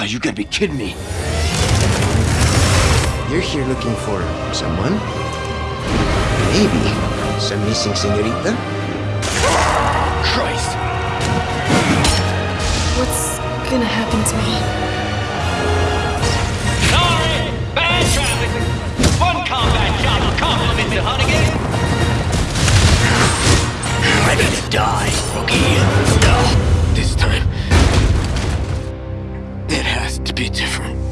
Oh, you gotta be kidding me. You're here looking for someone? Maybe some missing senorita? Christ! What's gonna happen to me? To be different.